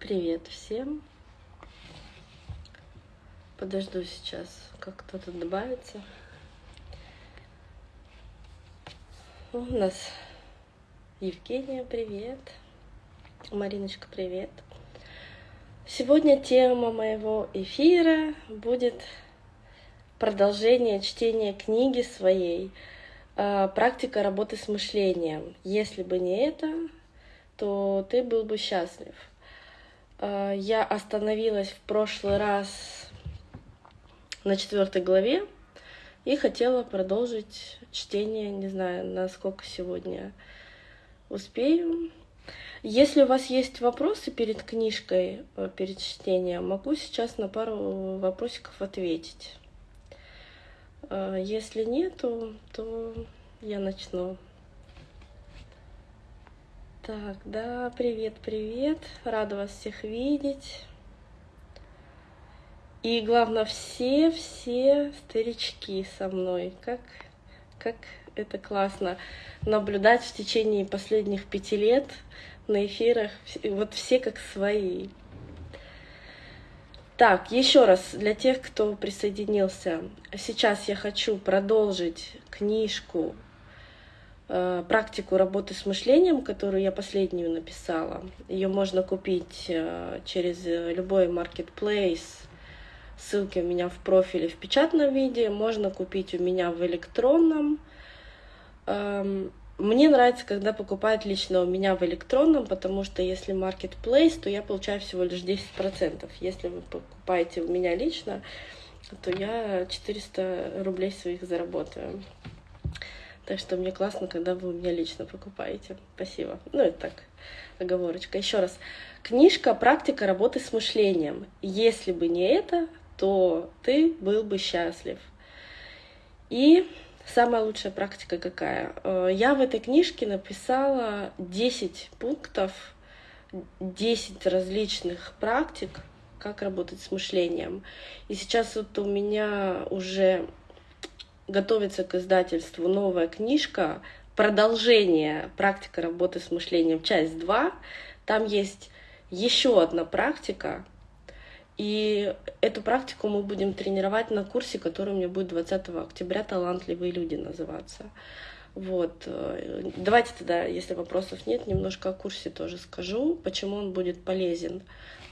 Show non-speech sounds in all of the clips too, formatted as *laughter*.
Привет всем. Подожду сейчас, как кто-то добавится. У нас Евгения, привет. Мариночка, привет. Сегодня тема моего эфира будет продолжение чтения книги своей а, «Практика работы с мышлением». Если бы не это, то ты был бы счастлив. А, я остановилась в прошлый раз на четвертой главе и хотела продолжить чтение, не знаю, насколько сегодня успею. Если у вас есть вопросы перед книжкой, э, перед чтением, могу сейчас на пару вопросиков ответить. А, если нету, то я начну. Так, да, привет, привет. Рада вас всех видеть. И главное, все-все старички со мной. Как, как это классно наблюдать в течение последних пяти лет на эфирах. Вот все как свои. Так, еще раз, для тех, кто присоединился. Сейчас я хочу продолжить книжку практику работы с мышлением, которую я последнюю написала. Ее можно купить э, через любой marketplace. Ссылки у меня в профиле в печатном виде. Можно купить у меня в электронном. Эм, мне нравится, когда покупают лично у меня в электронном, потому что если marketplace, то я получаю всего лишь 10%. Если вы покупаете у меня лично, то я 400 рублей своих заработаю. Так что мне классно, когда вы у меня лично покупаете. Спасибо. Ну, это так, оговорочка. Еще раз. Книжка «Практика работы с мышлением». Если бы не это, то ты был бы счастлив. И самая лучшая практика какая? Э, я в этой книжке написала 10 пунктов, 10 различных практик, как работать с мышлением. И сейчас вот у меня уже готовится к издательству новая книжка, продолжение «Практика работы с мышлением. Часть 2». Там есть еще одна практика, и эту практику мы будем тренировать на курсе, который у меня будет 20 октября «Талантливые люди» называться. Вот. Давайте тогда, если вопросов нет, немножко о курсе тоже скажу, почему он будет полезен.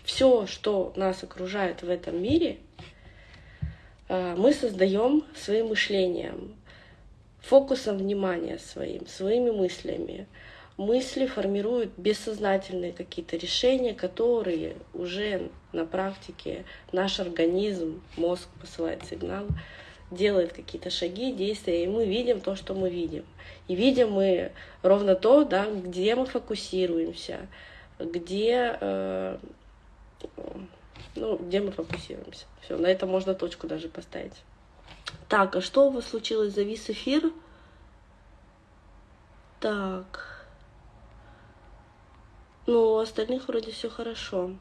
Все, что нас окружает в этом мире, мы создаем своим мышлением, фокусом внимания своим, своими мыслями. Мысли формируют бессознательные какие-то решения, которые уже на практике наш организм, мозг посылает сигнал, делает какие-то шаги, действия, и мы видим то, что мы видим. И видим мы ровно то, да, где мы фокусируемся, где э, ну, где мы фокусируемся. Все, на этом можно точку даже поставить. Так, а что у вас случилось? Завис эфир? Так. Ну, у остальных вроде все хорошо.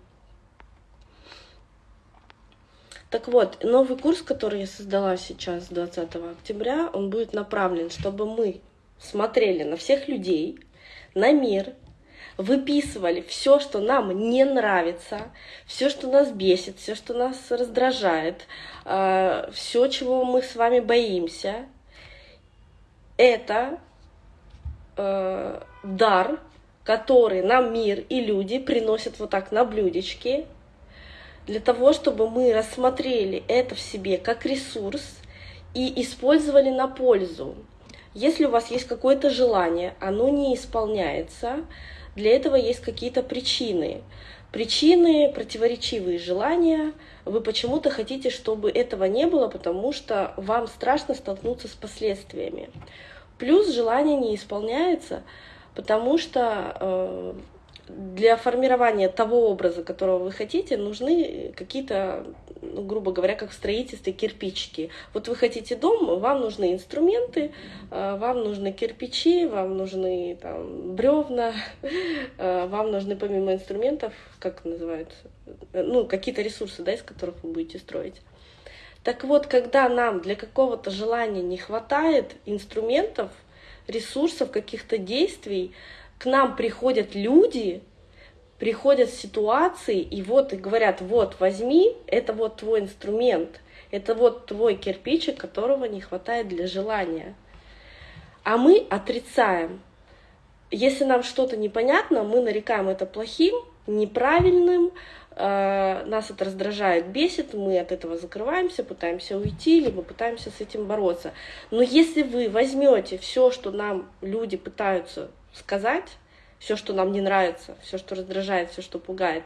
Так вот, новый курс, который я создала сейчас 20 октября, он будет направлен, чтобы мы смотрели на всех людей, на мир, выписывали все, что нам не нравится, все, что нас бесит, все, что нас раздражает, а, все, чего мы с вами боимся, это э, дар, который нам мир и люди приносят вот так на блюдечке, для того, чтобы мы рассмотрели это в себе как ресурс и использовали на пользу. Если у вас есть какое-то желание, оно не исполняется, для этого есть какие-то причины. Причины, противоречивые желания. Вы почему-то хотите, чтобы этого не было, потому что вам страшно столкнуться с последствиями. Плюс желание не исполняется, потому что э, для формирования того образа, которого вы хотите, нужны какие-то, ну, грубо говоря, как в строительстве, кирпичики. Вот вы хотите дом, вам нужны инструменты, э, вам нужны кирпичи, вам нужны там, бревна, *laughs* э, вам нужны помимо инструментов, как называют, ну, какие-то ресурсы, да, из которых вы будете строить. Так вот, когда нам для какого-то желания не хватает инструментов, ресурсов, каких-то действий, к нам приходят люди, приходят ситуации, и вот и говорят, вот возьми, это вот твой инструмент, это вот твой кирпичик, которого не хватает для желания. А мы отрицаем. Если нам что-то непонятно, мы нарекаем это плохим, неправильным, э, нас это раздражает, бесит, мы от этого закрываемся, пытаемся уйти, либо пытаемся с этим бороться. Но если вы возьмете все, что нам люди пытаются сказать, все, что нам не нравится, все, что раздражает, все, что пугает,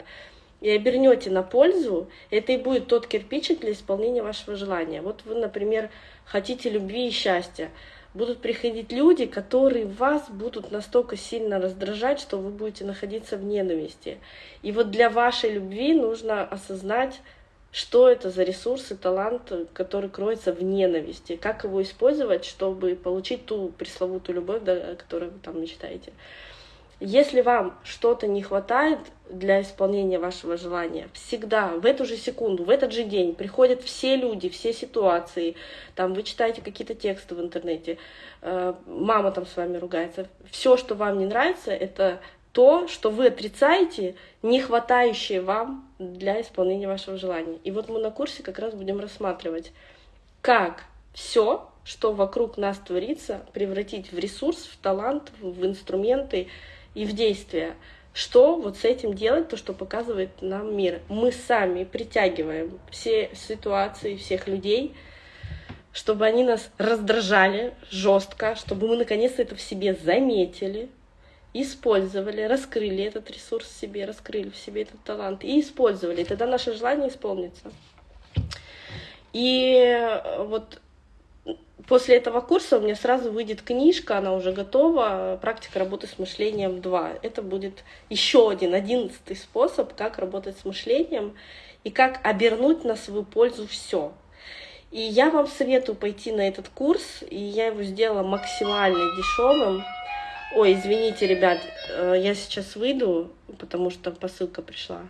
и обернете на пользу, это и будет тот кирпичик для исполнения вашего желания. Вот вы, например, хотите любви и счастья. Будут приходить люди, которые вас будут настолько сильно раздражать, что вы будете находиться в ненависти. И вот для вашей любви нужно осознать, что это за ресурс и талант, который кроется в ненависти, как его использовать, чтобы получить ту пресловутую любовь, о которой вы там мечтаете. Если вам что-то не хватает для исполнения вашего желания, всегда в эту же секунду, в этот же день приходят все люди, все ситуации, там вы читаете какие-то тексты в интернете, э, мама там с вами ругается, все, что вам не нравится, это то, что вы отрицаете, не хватающее вам для исполнения вашего желания. И вот мы на курсе как раз будем рассматривать, как все, что вокруг нас творится, превратить в ресурс, в талант, в инструменты, и в действие. Что вот с этим делать, то, что показывает нам мир. Мы сами притягиваем все ситуации, всех людей, чтобы они нас раздражали жестко, чтобы мы наконец-то это в себе заметили, использовали, раскрыли этот ресурс в себе, раскрыли в себе этот талант и использовали. Тогда наше желание исполнится. И вот После этого курса у меня сразу выйдет книжка, она уже готова, «Практика работы с мышлением 2». Это будет еще один, одиннадцатый способ, как работать с мышлением и как обернуть на свою пользу все. И я вам советую пойти на этот курс, и я его сделала максимально дешевым. Ой, извините, ребят, э, я сейчас выйду, потому что посылка пришла.